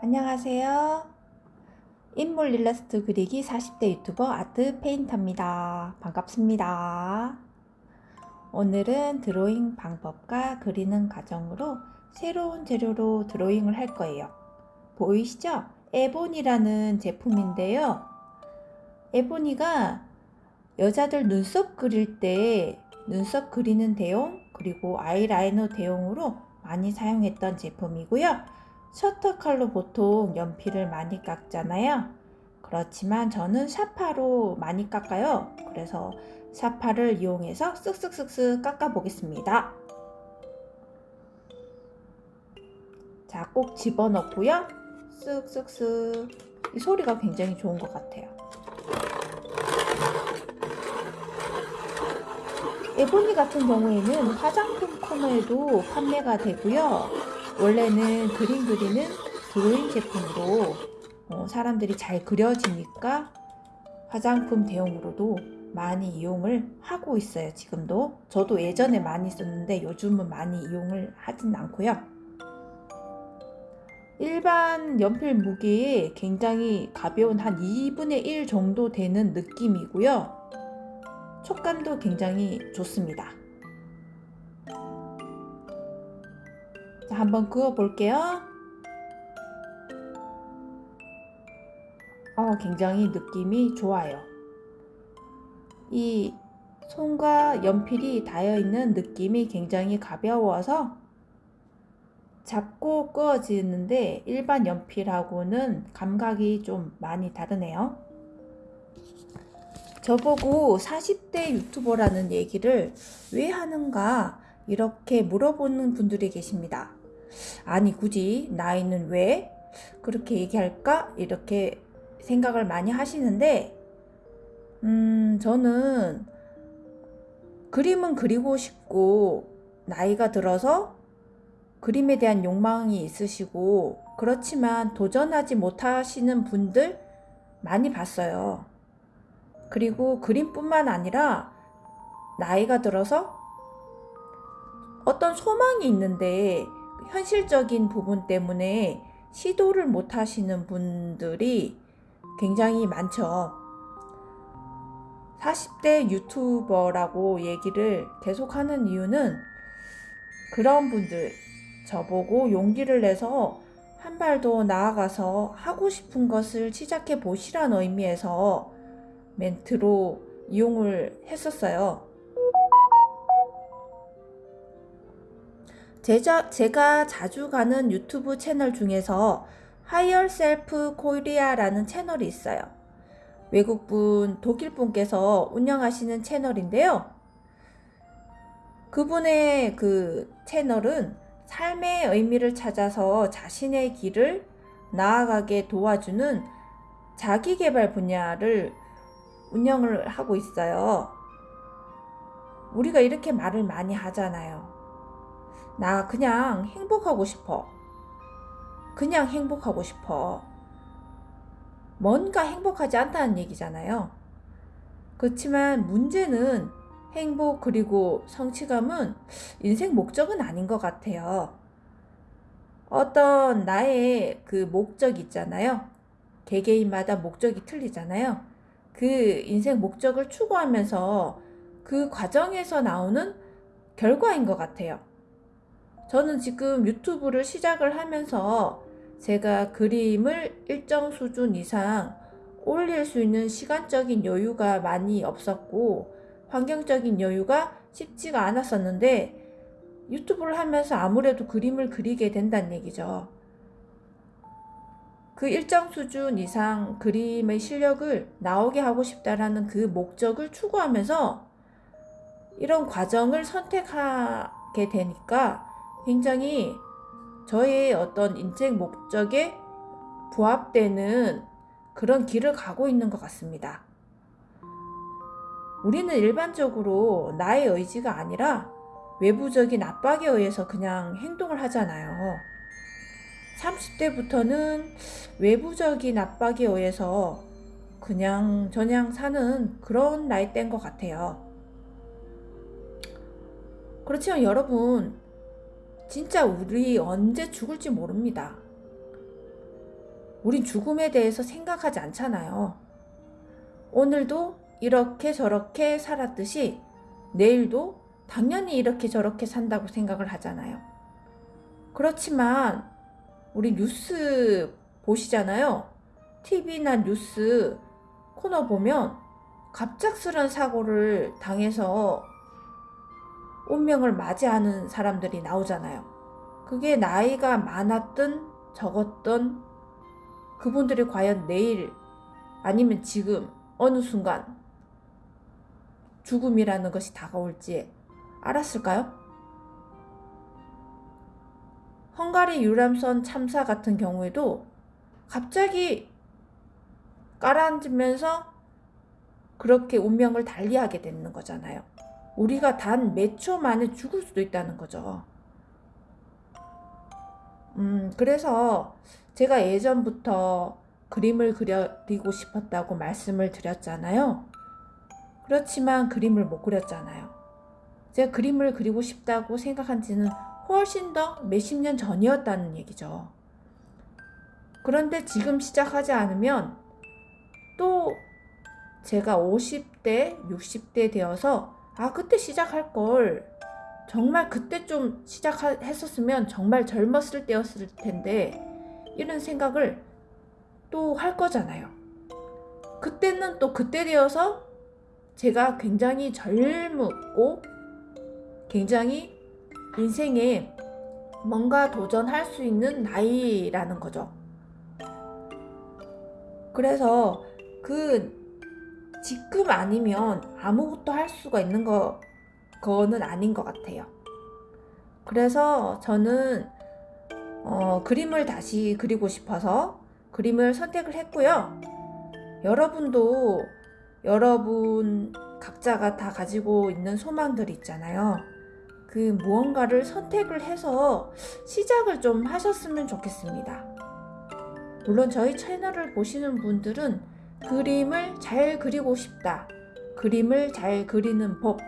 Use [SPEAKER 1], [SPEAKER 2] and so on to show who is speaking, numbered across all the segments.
[SPEAKER 1] 안녕하세요. 인물 일러스트 그리기 40대 유튜버 아트 페인터입니다. 반갑습니다. 오늘은 드로잉 방법과 그리는 과정으로 새로운 재료로 드로잉을 할 거예요. 보이시죠? 에보니라는 제품인데요. 에보니가 여자들 눈썹 그릴 때 눈썹 그리는 대용 그리고 아이라이너 대용으로 많이 사용했던 제품이고요. 셔터칼로 보통 연필을 많이 깎잖아요. 그렇지만 저는 샤파로 많이 깎아요. 그래서 샤파를 이용해서 쓱쓱쓱쓱 깎아 보겠습니다. 자, 꼭 집어넣고요. 쓱쓱쓱. 이 소리가 굉장히 좋은 것 같아요. 에보니 같은 경우에는 화장품 코너에도 판매가 되고요. 원래는 그림 그리는 드로잉 제품으로 어, 사람들이 잘 그려지니까 화장품 대용으로도 많이 이용을 하고 있어요 지금도. 저도 예전에 많이 썼는데 요즘은 많이 이용을 하진 않고요. 일반 연필 무게에 굉장히 가벼운 한 2분의 1 정도 되는 느낌이고요. 촉감도 굉장히 좋습니다 자, 한번 그어 볼게요. 어, 굉장히 느낌이 좋아요. 이 손과 연필이 닿여 있는 느낌이 굉장히 가벼워서 잡고 끄어지는데 일반 연필하고는 감각이 좀 많이 다르네요. 저보고 40대 유튜버라는 얘기를 왜 하는가 이렇게 물어보는 분들이 계십니다. 아니 굳이 나이는 왜 그렇게 얘기할까 이렇게 생각을 많이 하시는데 음 저는 그림은 그리고 싶고 나이가 들어서 그림에 대한 욕망이 있으시고 그렇지만 도전하지 못하시는 분들 많이 봤어요. 그리고 그림뿐만 아니라 나이가 들어서 어떤 소망이 있는데 현실적인 부분 때문에 시도를 못 하시는 분들이 굉장히 많죠. 40대 유튜버라고 얘기를 계속 하는 이유는 그런 분들 저보고 용기를 내서 한 발 더 나아가서 하고 싶은 것을 시작해 보시라는 의미에서 멘트로 이용을 했었어요. 제자, 제가 자주 가는 유튜브 채널 중에서 Higher Self Korea라는 채널이 있어요. 외국분, 독일분께서 운영하시는 채널인데요. 그분의 그 채널은 삶의 의미를 찾아서 자신의 길을 나아가게 도와주는 자기개발 분야를 운영을 하고 있어요. 우리가 이렇게 말을 많이 하잖아요. 나 그냥 행복하고 싶어. 그냥 행복하고 싶어. 뭔가 행복하지 않다는 얘기잖아요. 그렇지만 문제는 행복 그리고 성취감은 인생 목적은 아닌 것 같아요. 어떤 나의 그 목적 있잖아요. 개개인마다 목적이 틀리잖아요. 그 인생 목적을 추구하면서 그 과정에서 나오는 결과인 것 같아요. 저는 지금 유튜브를 시작을 하면서 제가 그림을 일정 수준 이상 올릴 수 있는 시간적인 여유가 많이 없었고 환경적인 여유가 쉽지가 않았었는데 유튜브를 하면서 아무래도 그림을 그리게 된다는 얘기죠. 그 일정 수준 이상 그림의 실력을 나오게 하고 싶다라는 그 목적을 추구하면서 이런 과정을 선택하게 되니까 굉장히 저의 어떤 인생 목적에 부합되는 그런 길을 가고 있는 것 같습니다. 우리는 일반적으로 나의 의지가 아니라 외부적인 압박에 의해서 그냥 행동을 하잖아요. 30대부터는 외부적인 압박에 의해서 그냥 저냥 사는 그런 나이대인 것 같아요. 그렇지만 여러분, 진짜 우리 언제 죽을지 모릅니다. 우린 죽음에 대해서 생각하지 않잖아요. 오늘도 이렇게 저렇게 살았듯이 내일도 당연히 이렇게 저렇게 산다고 생각을 하잖아요. 그렇지만 우리 뉴스 보시잖아요. TV나 뉴스 코너 보면 갑작스런 사고를 당해서 운명을 맞이하는 사람들이 나오잖아요. 그게 나이가 많았든 적었던 그분들이 과연 내일 아니면 지금 어느 순간 죽음이라는 것이 다가올지 알았을까요? 헝가리 유람선 참사 같은 경우에도 갑자기 깔아앉으면서 그렇게 운명을 달리하게 되는 거잖아요. 우리가 단 몇 초 만에 죽을 수도 있다는 거죠. 음, 그래서 제가 예전부터 그림을 그리고 싶었다고 말씀을 드렸잖아요. 그렇지만 그림을 못 그렸잖아요. 제가 그림을 그리고 싶다고 생각한 지는 훨씬 더 몇십 년 전이었다는 얘기죠. 그런데 지금 시작하지 않으면 또 제가 50대, 60대 되어서 아, 그때 시작할 걸. 정말 그때 좀 시작했었으면 정말 젊었을 때였을 텐데 이런 생각을 또 할 거잖아요. 그때는 또 그때 되어서 제가 굉장히 젊고 굉장히 인생에 뭔가 도전할 수 있는 나이라는 거죠. 그래서 그 지금 아니면 아무것도 할 수가 있는 거 거는 아닌 것 같아요. 그래서 저는 어, 그림을 다시 그리고 싶어서 그림을 선택을 했고요. 여러분도 여러분 각자가 다 가지고 있는 소망들이 있잖아요. 그 무언가를 선택을 해서 시작을 좀 하셨으면 좋겠습니다. 물론 저희 채널을 보시는 분들은 그림을 잘 그리고 싶다. 그림을 잘 그리는 법,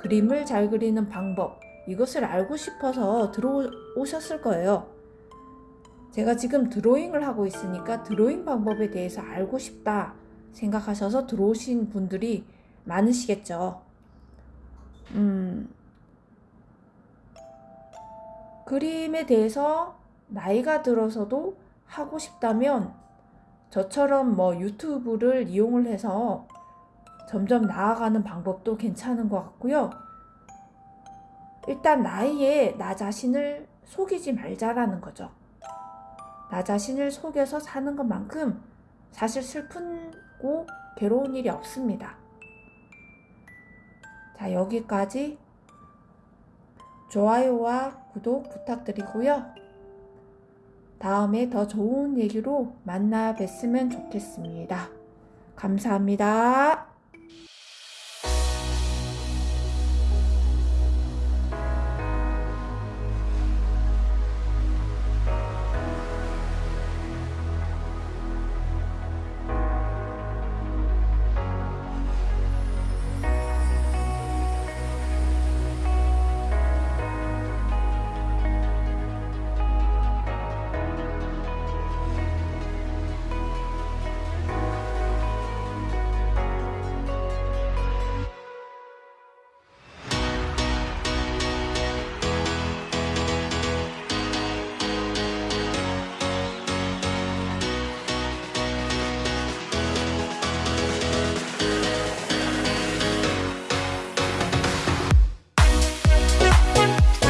[SPEAKER 1] 그림을 잘 그리는 방법, 이것을 알고 싶어서 들어오셨을 거예요. 제가 지금 드로잉을 하고 있으니까 드로잉 방법에 대해서 알고 싶다 생각하셔서 들어오신 분들이 많으시겠죠. 음, 그림에 대해서 나이가 들어서도 하고 싶다면 저처럼 뭐 유튜브를 이용을 해서 점점 나아가는 방법도 괜찮은 것 같고요. 일단 나이에 나 자신을 속이지 말자라는 거죠. 나 자신을 속여서 사는 것만큼 사실 슬픈고 괴로운 일이 없습니다. 자, 여기까지 좋아요와 구독 부탁드리고요. 다음에 더 좋은 얘기로 만나 뵀으면 좋겠습니다. 감사합니다.